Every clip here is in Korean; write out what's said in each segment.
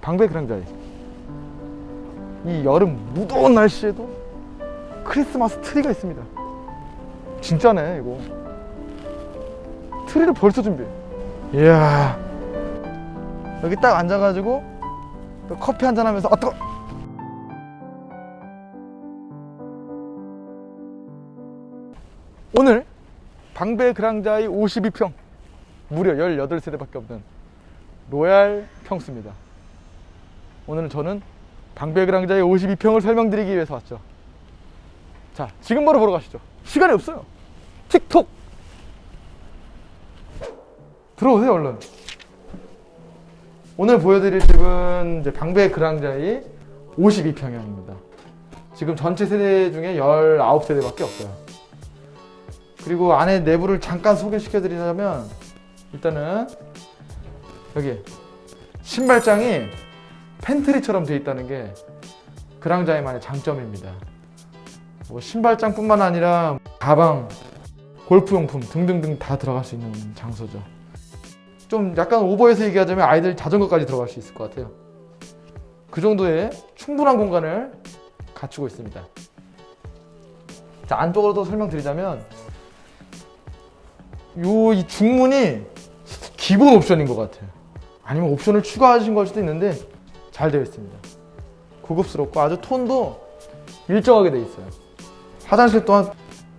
방배 그랑자이 이 여름 무더운 날씨에도 크리스마스 트리가 있습니다. 진짜네 이거. 트리를 벌써 준비해. 이야. 여기 딱 앉아가지고 또 커피 한잔 하면서 아 뜨거 오늘 방배 그랑자이 52평 무려 18세대밖에 없는 로얄 평수입니다 오늘은 저는 방배 그랑자이 52평을 설명드리기 위해서 왔죠. 자 지금 바로 보러 가시죠. 시간이 없어요. 틱톡! 들어오세요 얼른 오늘 보여드릴 집은 이제 방배 그랑자이 52평형입니다. 지금 전체 세대 중에 19세대밖에 없어요. 그리고 안에 내부를 잠깐 소개시켜 드리자면 일단은 여기 신발장이 팬트리처럼 되어 있다는 게 그랑자이만의 장점입니다. 뭐 신발장 뿐만 아니라 가방, 골프용품 등등등 다 들어갈 수 있는 장소죠. 좀 약간 오버해서 얘기하자면 아이들 자전거까지 들어갈 수 있을 것 같아요. 그 정도의 충분한 공간을 갖추고 있습니다. 자 안쪽으로도 설명드리자면 요 이 중문이 기본 옵션인 것 같아요. 아니면 옵션을 추가하신 걸 수도 있는데 잘 되어 있습니다. 고급스럽고 아주 톤도 일정하게 되어 있어요. 화장실 또한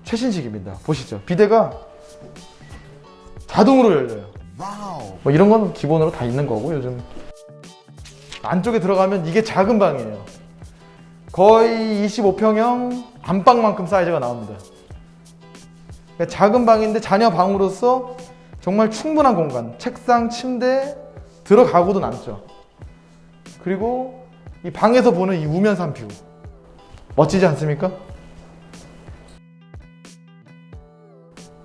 최신식입니다. 보시죠. 비데가 자동으로 열려요. 뭐 이런 건 기본으로 다 있는 거고 요즘 안쪽에 들어가면 이게 작은 방이에요. 거의 25평형 안방만큼 사이즈가 나옵니다. 그러니까 작은 방인데 자녀 방으로서 정말 충분한 공간 책상, 침대 들어가고도 남죠 그리고 이 방에서 보는 이 우면산 view. 멋지지 않습니까?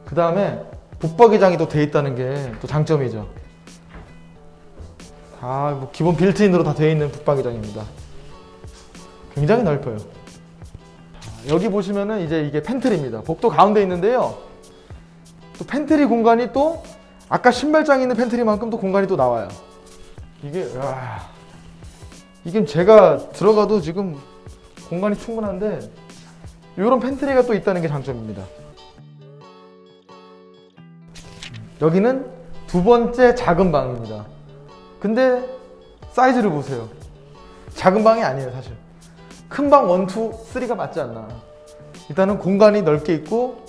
그 다음에 붙박이장이 또 돼 있다는 게 또 장점이죠. 다뭐 기본 built-in으로 다 되어 있는 붙박이장입니다. 굉장히 넓어요. 자, 여기 보시면은 이제 이게 pantry입니다. 복도 가운데 있는데요. 또 팬트리 공간이 또 아까 신발장에 있는 pantry만큼 또 공간이 또 나와요. 이게 와, 이게 제가 들어가도 지금 공간이 충분한데 이런 pantry가 또 있다는 게 장점입니다. 여기는 두 번째 작은 방입니다. 근데 사이즈를 보세요. 작은 방이 아니에요 사실. 큰 방 1, 2, 3가 맞지 않나. 일단은 공간이 넓게 있고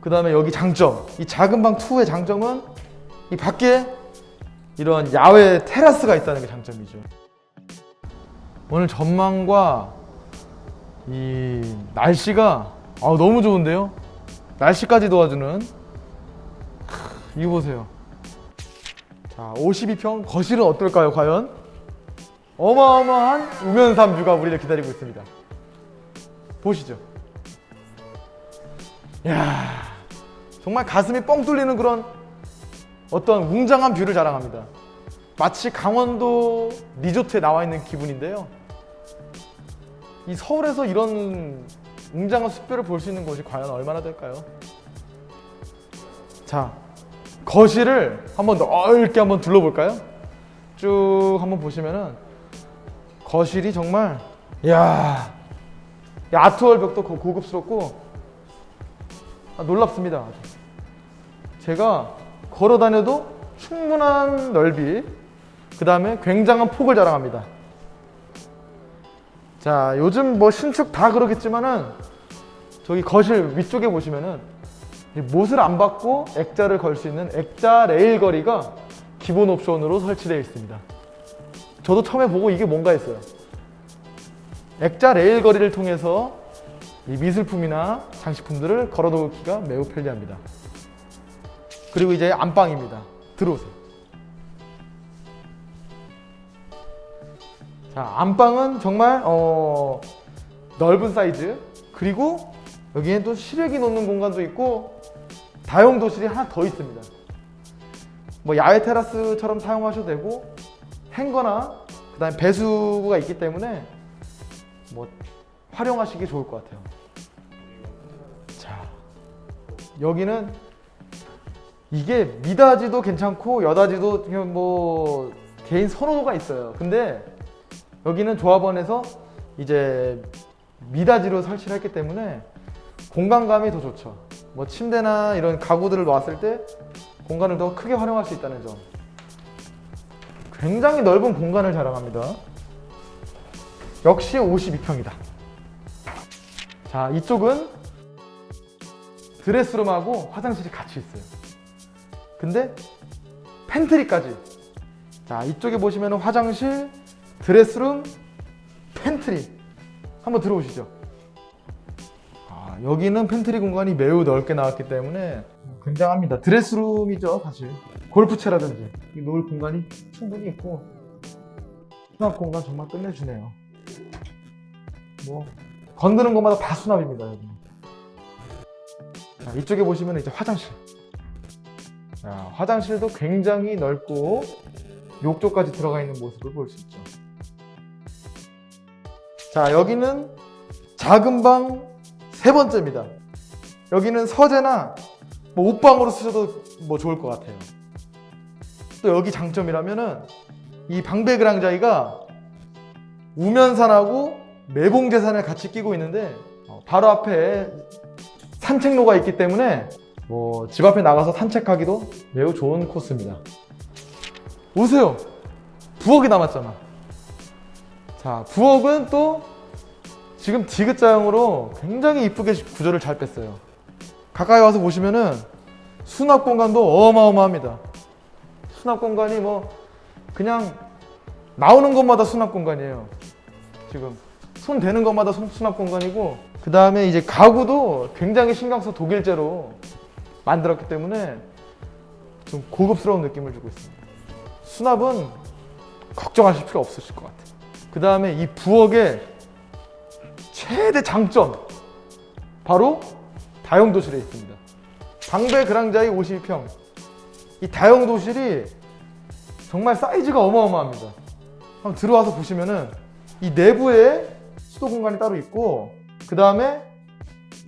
그 다음에 여기 장점. 이 작은 방 2의 장점은 이 밖에 이런 야외 테라스가 있다는 게 장점이죠 오늘 전망과 이 날씨가 아, 너무 좋은데요? 날씨까지 도와주는 크, 이거 보세요. 자 52평 거실은 어떨까요 과연? 어마어마한 우면산 view가 우리를 기다리고 있습니다. 보시죠. 야 정말 가슴이 뻥 뚫리는 그런 어떤 웅장한 view를 자랑합니다 마치 강원도 리조트에 나와 있는 기분인데요 이 서울에서 이런 웅장한 숲뷰를 볼수 있는 곳이 과연 얼마나 될까요? 자 거실을 한번 넓게 한번 둘러볼까요? 쭉 한번 보시면은 거실이 정말 이야 이 아트월 벽도 고- 고급스럽고 아, 놀랍습니다 제가 걸어 다녀도 충분한 넓이 그 다음에 굉장한 폭을 자랑합니다. 자 요즘 뭐 신축 다 그러겠지만은 저기 거실 위쪽에 보시면은 이 못을 안 박고 액자를 걸 수 있는 액자 레일 거리가 기본 옵션으로 설치되어 있습니다. 저도 처음에 보고 이게 뭔가 했어요. 액자 레일 거리를 통해서 이 미술품이나 장식품들을 걸어 놓기가 매우 편리합니다. 그리고 이제 안방입니다. 들어오세요 자 안방은 정말 어, 넓은 사이즈. 그리고 여기엔 또 시래기 놓는 공간도 있고 다용 도실이 하나 더 있습니다. 뭐 야외 테라스처럼 사용하셔도 되고 행거나 그 다음에 배수구가 있기 때문에 뭐 활용하시기 좋을 것 같아요. 자 여기는 이게 미닫이도 괜찮고 여닫이도 뭐 개인 선호도가 있어요. 근데 여기는 조합원에서 이제 미닫이로 설치를 했기 때문에 공간감이 더 좋죠. 뭐 침대나 이런 가구들을 놓았을 때 공간을 더 크게 활용할 수 있다는 점. 굉장히 넓은 공간을 자랑합니다. 역시 52평이다. 자, 이쪽은 dress room하고 화장실이 같이 있어요. 근데 pantry까지. 자, 이쪽에 보시면 화장실, dress room, pantry. 한번 들어오시죠. 아, 여기는 팬트리 공간이 매우 넓게 나왔기 때문에 굉장합니다. dress room이죠, 사실. 골프채라든지 이 놓을 공간이 충분히 있고 수납 공간 정말 끝내주네요. 뭐 건드는 것마다 다 수납입니다. 여기. 자, 이쪽에 보시면 이제 화장실. 자, 화장실도 굉장히 넓고 욕조까지 들어가 있는 모습을 볼 수 있죠. 자, 여기는 작은 방 세 번째입니다. 여기는 서재나 뭐 옷방으로 쓰셔도 뭐 좋을 것 같아요. 또 여기 장점이라면은 이 방배 그랑자이가 우면산하고 매봉제산을 같이 끼고 있는데 어, 바로 앞에 산책로가 있기 때문에 뭐 집 앞에 나가서 산책하기도 매우 좋은 코스입니다. 오세요. 부엌이 남았잖아. 자, 부엌은 또 지금 디귿자형으로 굉장히 이쁘게 구조를 잘 뺐어요. 가까이 와서 보시면은 수납 공간도 어마어마합니다. 수납 공간이 뭐 그냥 나오는 것마다 수납 공간이에요. 지금 손 대는 것마다 손- 수납 공간이고 그 다음에 이제 가구도 굉장히 신경 써 독일제로 만들었기 때문에 좀 고급스러운 느낌을 주고 있습니다. 수납은 걱정하실 필요 없으실 것 같아요. 그 다음에 이 부엌의 최대 장점 바로 다용도실에 있습니다. 방배 그랑자이 52평 이 다용도실이 정말 사이즈가 어마어마합니다. 한번 들어와서 보시면은 이 내부에 수도 공간이 따로 있고 그 다음에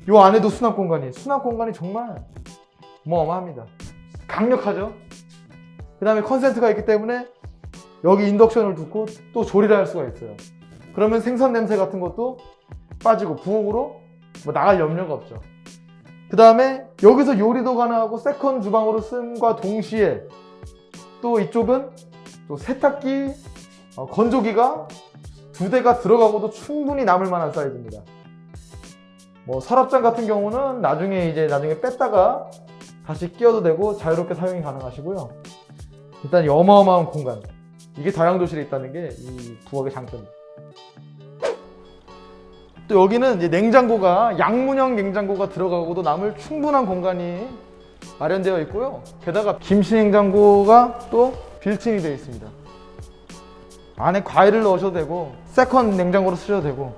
이 안에도 수납 공간이 수납 공간이 정말 어마어마합니다. 강력하죠. 그 다음에 컨센트가 있기 때문에 여기 induction을 두고 또 조리를 할 수가 있어요. 그러면 생선 냄새 같은 것도 빠지고 부엌으로 뭐 나갈 염려가 없죠. 그 다음에 여기서 요리도 가능하고 second 주방으로 쓰임과 동시에 또 이쪽은 또 세탁기, 어, 건조기가 두 대가 들어가고도 충분히 남을 만한 사이즈입니다. 뭐 서랍장 같은 경우는 나중에 이제 나중에 뺐다가 다시 끼워도 되고 자유롭게 사용이 가능하시고요. 일단 이 어마어마한 공간 이게 다용도실에 있다는 게 이 부엌의 장점입니다. 또 여기는 이제 냉장고가 양문형 냉장고가 들어가고도 남을 충분한 공간이 마련되어 있고요. 게다가 김치 냉장고가 또 built-in이 되어 있습니다. 안에 과일을 넣으셔도 되고 second 냉장고로 쓰셔도 되고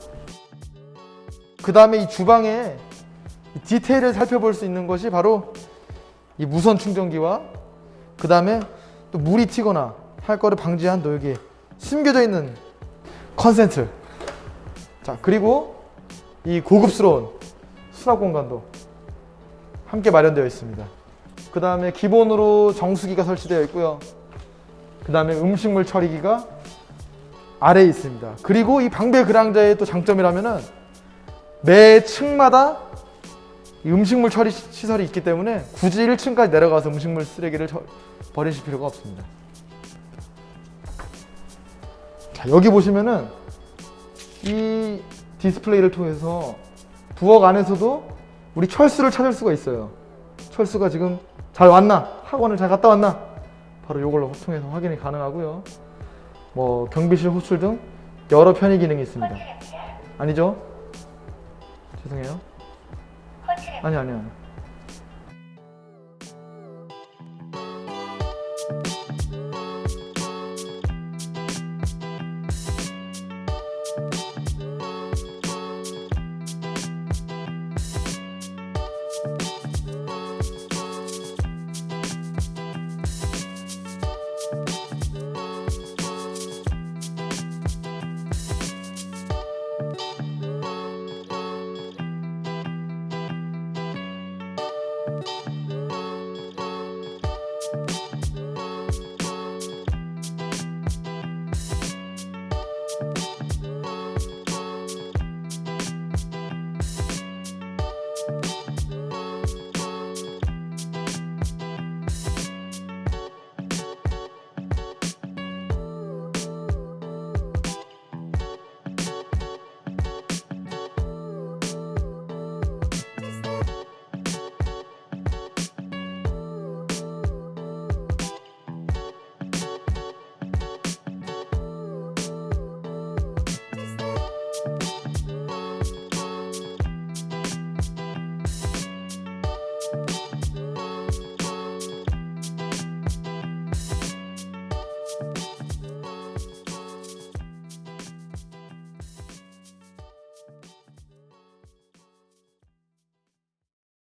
그 다음에 이 주방에 이 디테일을 살펴볼 수 있는 것이 바로 이 무선 충전기와 그 다음에 또 물이 튀거나 할 거를 방지한 또 여기 숨겨져 있는 컨센트. 자 그리고 이 고급스러운 수납 공간도 함께 마련되어 있습니다. 그 다음에 기본으로 정수기가 설치되어 있고요. 그 다음에 음식물 처리기가 아래에 있습니다. 그리고 이 방배 그랑자의 또 장점이라면은 매 층마다 이 음식물 처리 시- 시설이 있기 때문에 굳이 1층까지 내려가서 음식물 쓰레기를 처- 버리실 필요가 없습니다 자, 여기 보시면은 이 디스플레이를 통해서 부엌 안에서도 우리 철수를 찾을 수가 있어요. 철수가 지금 잘 왔나? 학원을 잘 갔다 왔나? 바로 이걸로 통해서 확인이 가능하고요. 뭐 경비실 호출 등 여러 편의 기능이 있습니다. 아니죠? 죄송해요. 아니 아니 아니.